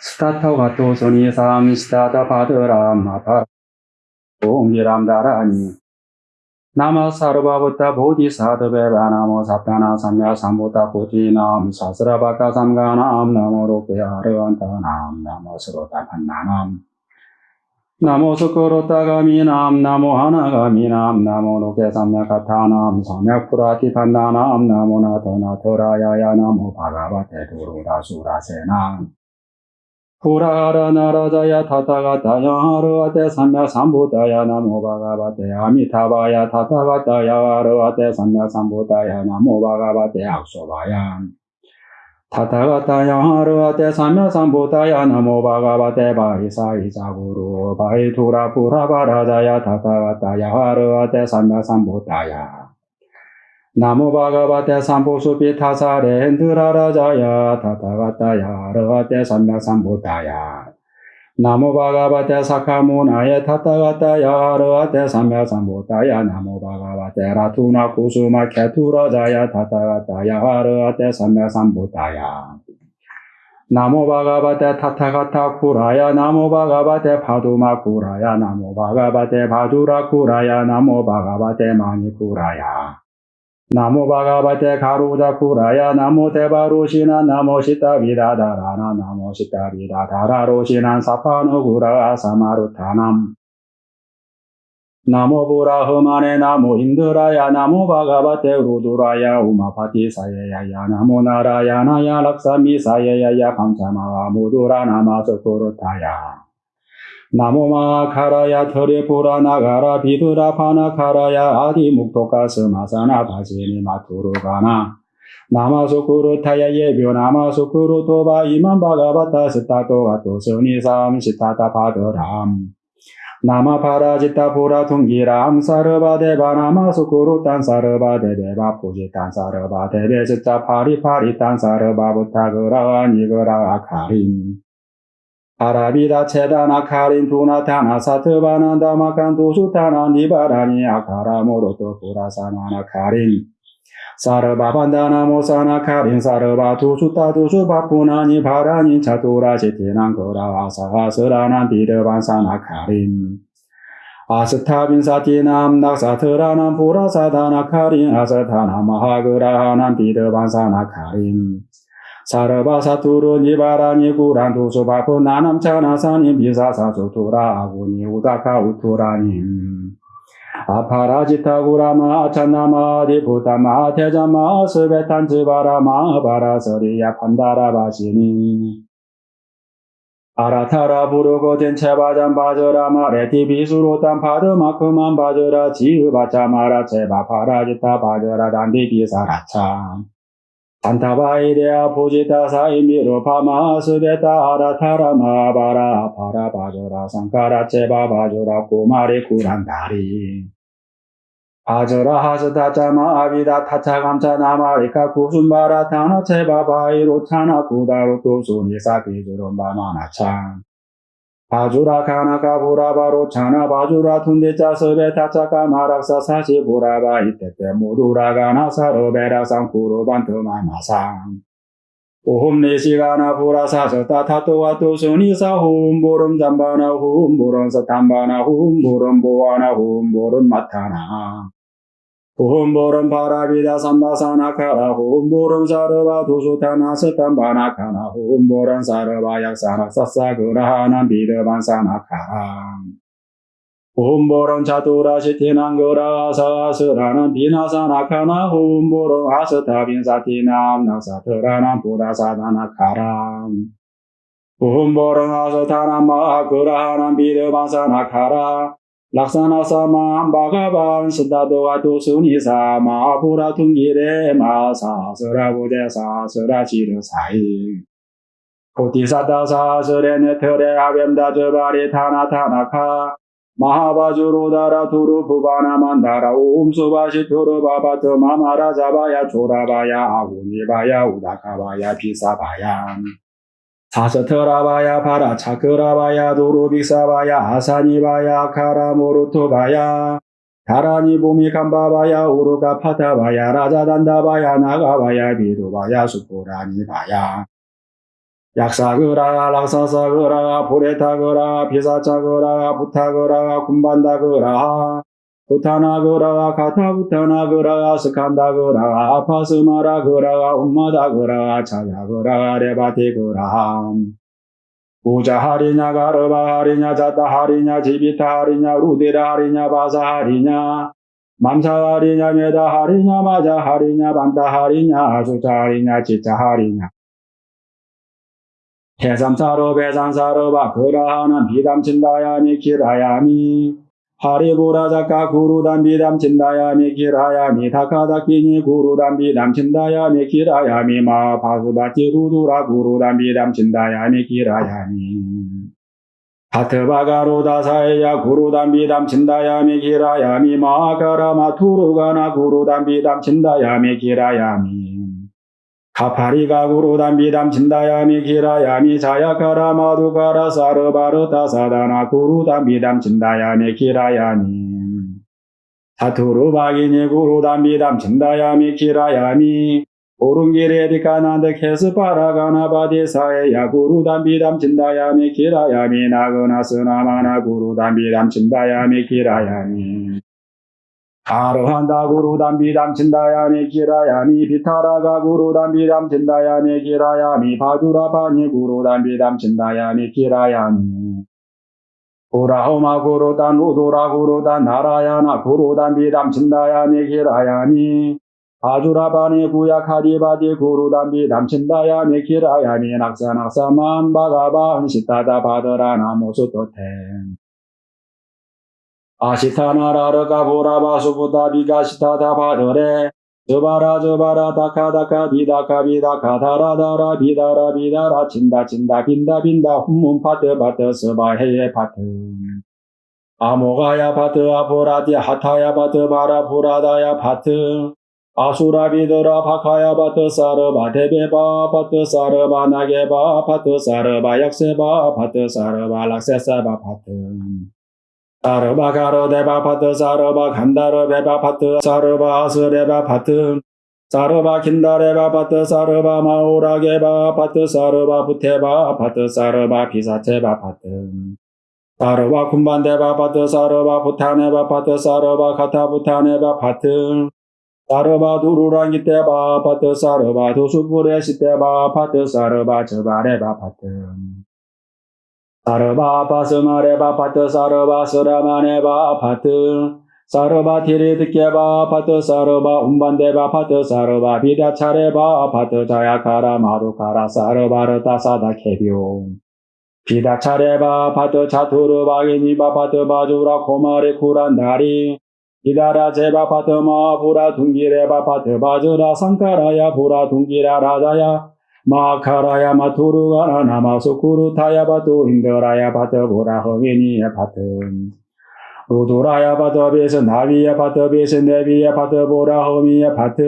스타터 가토 소니 삼 스타다 바드람 마파 옹기람 다라니 나마 사르바부타 보디사드베 바 나모 사타나 삼야 삼보타 보티남 사스라바카 삼가남 나모 로케 아르완타남 나모 스로타 판나남 나모 스코로타가미남 나모 하나가미남 나모 로케 삼야카타남 삼야쿠라티 판나남 나모 나토나 토라야야 나모 바가바테 도로다수라세남 プラーラナラダヤタタガタヤアルアテサンヤサンブタヤナモバガバテアミタバヤタタガタヤアルアテサンヤサンブタヤナモバガバテアクソバヤタタガタヤアルアテサンヤサンブタヤナモバガバテバイサイザグルバイトラプラバラダヤタタガタヤアルアテサンヤサンブタヤ 나모 바가바테 삼보수피 타사레 엔드라라자야 타타가타야 르가테 삼맥삼보다야 나모 바가바테 사카무나에 타타가타야 르가테 삼맥삼보다야 나모 바가바테 라투나 구수마 케투라자야 타타가타야 르가테 삼맥삼보다야 나모 바가바테 타타가타 쿠라야 나모 바가바테 파두마 쿠라야 나모 바가바테 바두라 쿠라야 나모 바가바테 마니 쿠라야 나모 바가바테 가루자 쿠라야 나모 대바루시나 나모 시타비다다라나 나모 시타비다다라로시난 사파노 구라 사마루타남. 부라 흠안에 나모 인드라야 나모 바가바테 루두라야 우마파티 사예야야 나모 나라야 나야 락사미 사예야야 감사마와 무두라 나마소쿠르타야 나모마 카라야 털에 보라 나가라. 비드라 파나 카라야. 아디 묵토카 스마사나. 바지니 마투르가나. 나마소쿠르타야 예비오. 나마소쿠르토바. 이만 바가바타 스타토 가토 스니삼 시타타 바드람. 나마 파라지타 보라 퉁기람. 사르바데바. 나마소쿠르 딴 사르바데베바 포지 딴 사르바데베. 스타 파리 파리 딴 사르바부타 그라. 니그라. 아카림 아라비다 체다나 카린 두나타나 사트바난다 마칸 수타나 니바라니 아카라 모로토 구라사나나 카린. 사르바반다나 모사나 카린 사르바 두수타 두수바푸나니 바라니 차투라 시티난 거라 아사하스라난 비르반사나 카린. 아스타빈 사티남 낙사트라난 부라사다나 카린 아스타나 마하그라하난 비르반사나 카린 사르바사투르 니바라니 구란두 수바푸 나남차나사니 비사사수 투라아구니 우다카 우투라니. 아파라지타구라마 아찬나마 디 부타마 테자마 스베탄즈바라마 바라서리야 판다라바시니. 아라타라 부르고 젠체바잔 바저라마 레티비수로 딴 파드마크만 바저라 지으바차마라 체바파라지타 바저라 단디비사라차 안타바이데아 포지타사 이미로 파마스베타 아라타라마 바라 바라 바조라 상카라 체바 바조라 꼬마리 구란다리. 바조라 하스타자마 아비다 타차감차 나마리카 구순바라 타나 체바 바이로 차나 구다로 도수니사 비주로 바마나창 바주라 카나카 보라바로 차나 바주라 툰데짜 서베 타차카 마락사 사시 보라바 이때때 모두라 가나 사르베라 상쿠로 반트마 마상. 오홈 네시가나 보라사서 따타토와 토수니사 홈보름 잠바나 홈보름 사탐바나 홈보름 보아나 홈보름 마타나 홈보름 바라비다 삼바사나카라 홈보름 사르바 두수타나 스탄 락사나사마 바가반 스다도와도순이사마 아부라퉁기레마사서라부제사서라지르사이. 보티사다사서레네터레 아뱀다저바리 타나타나카. 마하바주로다라 두루부바나만다라 옴수바시토르바바트마마라자바야 조라바야 아우니바야 우다카바야 비사바야. 사스트라바야 파라 차크라바야 도로빅사바야 아사니바야 카라모르토바야 다라니 보미 감바바야 우르가 파타바야 라자단다바야 나가바야 비도바야 수포라니바야. 약사그라 락사사그라 보레타그라 비사차그라 부타그라 군반다그라 부타나그라 카타부타나그라 스칸다그라 아파스마라그라 um마다그라 차야그라 레바티그라. 우자하리냐 가르바하리냐 자다하리냐 지비타하리냐 루디라하리냐 바사하리냐 맘사하리냐 메다하리냐 마자하리냐 반다하리냐 수자하리냐 지자하리냐. 해삼사로 배산사로 바그라하는 비담친다야미 기라야미 하리부라자카 구루담 비담 친다야미 기라야미 다카다키니 구루담 비담 친다야미 기라야미 마파수바티 루두라 구루담 비담 친다야미 기라야미. 하트바가로다사에야 구루담 비담 친다야미 기라야미 마카라마 투루가나 구루담 비담 친다야미 기라야미 카파리가 구루담 비담 진다야미 기라야미 자야카라 마두카라 사르바르타 사다나 구루 담 비담 진다야미 기라야미. 사투루 바기니 구루 담 비담 진다야미 기라야미. 오른길에 디카난데 케스파라가나 바디사에 야 구루 담 비담 진다야미 기라야미. 나그나스나마나 구루 담 비담 진다야미 기라야미 아르한다 구루담 비 담 친다야미 기라야미 비타라가 구루담 비 담 친다야미 기라야미 바주라 바니 구루담 비 담 친다야미 기라야미. 우라호마 구루단 우도라 구루단 나라야나 구루담 비 담 친다야미 기라야미. 바주라 바니 구야카디 바디 구루담 비 담 친다야미 기라야미. 낙사 낙사만 바가바 헌시타다 바더라 나무수토텐 아시타나라르 가 보라바수부다 비가시타다 바르레 저바라 저바라 다카다카 비다카 비다카 다라다라 비다라 비다라 친다 친다 빈다 빈다 훔문 파트 파트 스바헤예 파트. 아모가야 파트 아보라디 하타야 파트 바라 보라다야 파트 아수라 비드라 바카야 파트 사르바 데베바 파트 사르바 나게바 파트 사르바 약세바 파트 사르바 락세사바 파트 사르바 가르 데바 파트 사르바 간다르 베바 파트 사르바 아스레바 파트. 사르바 킨다레바 파트 사르바 마오라게바 파트 사르바 부테바 파트 사르바 비사체바 파트. 사르바 쿰반데바 파트 사르바 부타네바 파트 사르바 카타 부타네바 파트. 사르바 두루랑기테바 파트 사르바 도수부레시테바 파트 사르바 저바레바 파트 사르바 바스마레바 파트 사르바 스라마네바 파트 사르바 티리드케바 파트 사르바 운반데바 파트 사르바 비다차레바 파트 자야카라 마루카라 사르바르타 사다 케비오 비다차레바 파트 차투르바 이니바 파트 바주라 코마레 쿠란다리 이다라 제바 파트 마부라 둥기레바 파트 바주라 상카라야 부라 둥기라 라자야 마카라야 마투루가나 나마소쿠루 타야 바도 힌더라야 바터 보라 허게니야 바터 로도라야 바터 베서 나비야 바터 베서 네비야 바터 보라 허미야 바터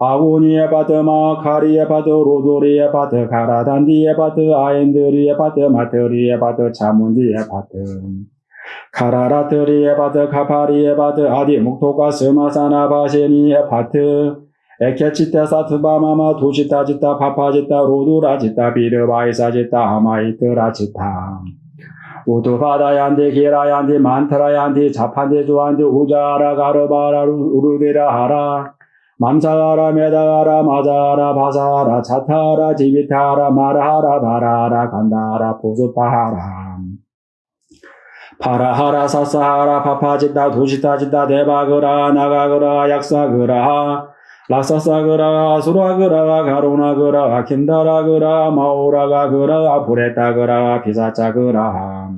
아고니야 바터 마카리야 바터 로도리야 바터 가라단디야 바터 아엔드리야 바터 마터리야 바터 자문디야 바터 카라라트리야 바터 카파리야 바터 아디 목토가 스마사나 바세니야 바터 에케치타 사트바마마 도시타지타 파파지타 로두라지타 비르바이사지타 아마이트라지타. 우두바다얀디 기라얀디 만타라얀디 자판디 주안디 우자라 가르바라 우르디라 하라. 맘사가라 메다가라 마자라 바사라 차타라 지비타라 마라하라 바라라 간다라 보수파하라. 파라하라 사사하라 파파지타 도시타지타 대바그라 나가그라 약사그라 라사사그라 수라그라 가로나그라 킨다라그라 마오라가그라 부레타그라 비사짜그라.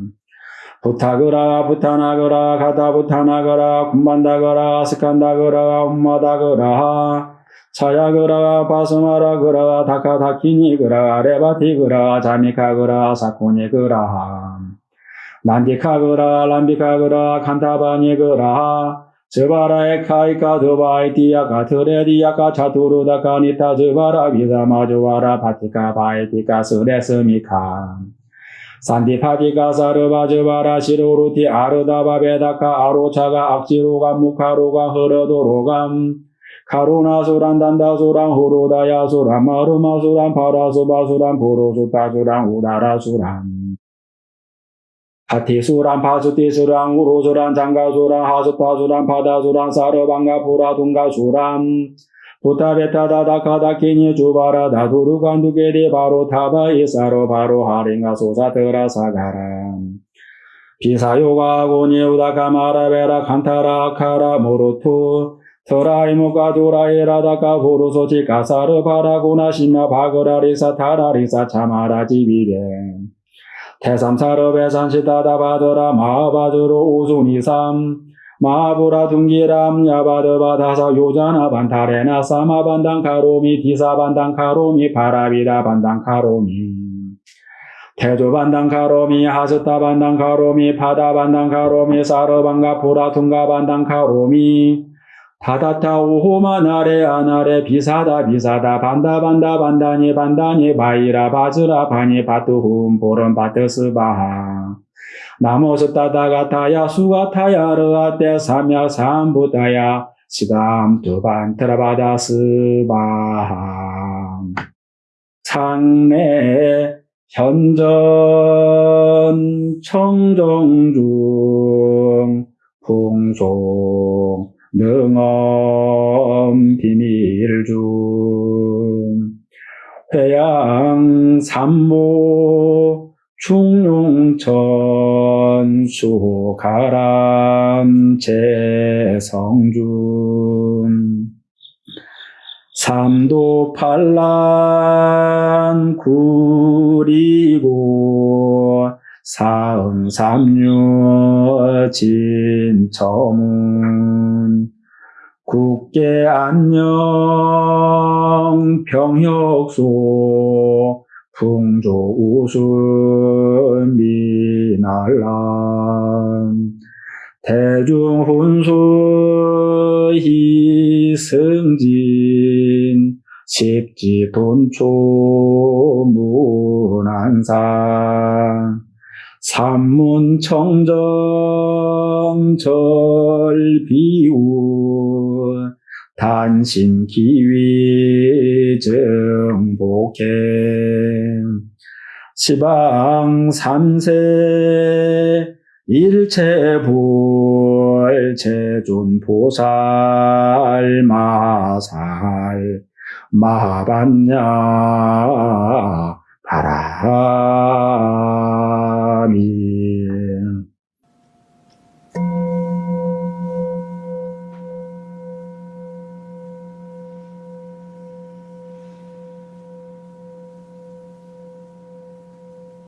부타그라 부타나그라 가다부타나그라 군반다그라 스칸다그라 um마다그라. 차야그라 바스마라그라 다카다키니그라 레바티그라 자미카그라 사코니그라. 난디카그라 람비카그라 칸타바니그라 저바라에 카이카 드바이티야 카 트레디야 카 차투르다 카 니타 저바라 비사마조와라 파티카 바이티카 스레스미카 산디파티카 사르바 저바라 시로루티 아르다바 베다카 아로차가 악지로가 무카로가 흐르도로감 카루나수란 단다수란 호로다야수란 마루마수란 파라수바수란 보로수타수란 우다라수란 파티수란 파수티수란 우로수란 장가수란 하수타수란 바다수란 사르방가푸라 둥가수란. 부타베타다다카다키니 주바라 다 두루간두게리 바로 타바 이사로 바로 하링가 소사트라 사가람 비사요가 고니 우다카마라베라 칸타라 카라 모로투 터라이모가 도라이라다카 보로소치 가사르 바라구나 심야 바그라리사 타라리사 차마라 지비베 태삼사르 베산시다다 바더라 마바주로 우순이삼 마부라 둥기람 야바드 바다사 요자나 반타레나 사마 반당 카로미 디사 반당 카로미 바라비다 반당 카로미 태조 반당 카로미 하스타 반당 카로미 바다 반당 카로미 사르 반가 보라 둥가 반당 카로미 다다타 오호마 나레 아나레 비사다 비사다 반다 반다 반다니 반다니 바이라 바즈라 바니 바투훔 보름 바트스바하. 나모스 따다가타야 수가타야 르아테 삼야 삼부다야 시담 두반 트라바다스바하. 상내 현전 청정중 풍송 능엄 비밀중. 회양 삼모 충룡천 수가람 재성준 삼도 팔란 구리고 사응 삼류 진처문 국계 안녕 병혁소 풍조 우순 미날람. 대중 훈수 희승진 십지 돈초 문안산. 삼문 청정 절비우 단신 기위 정복해. 시방 삼세 일체불 제존보살 마살 마반냐 바라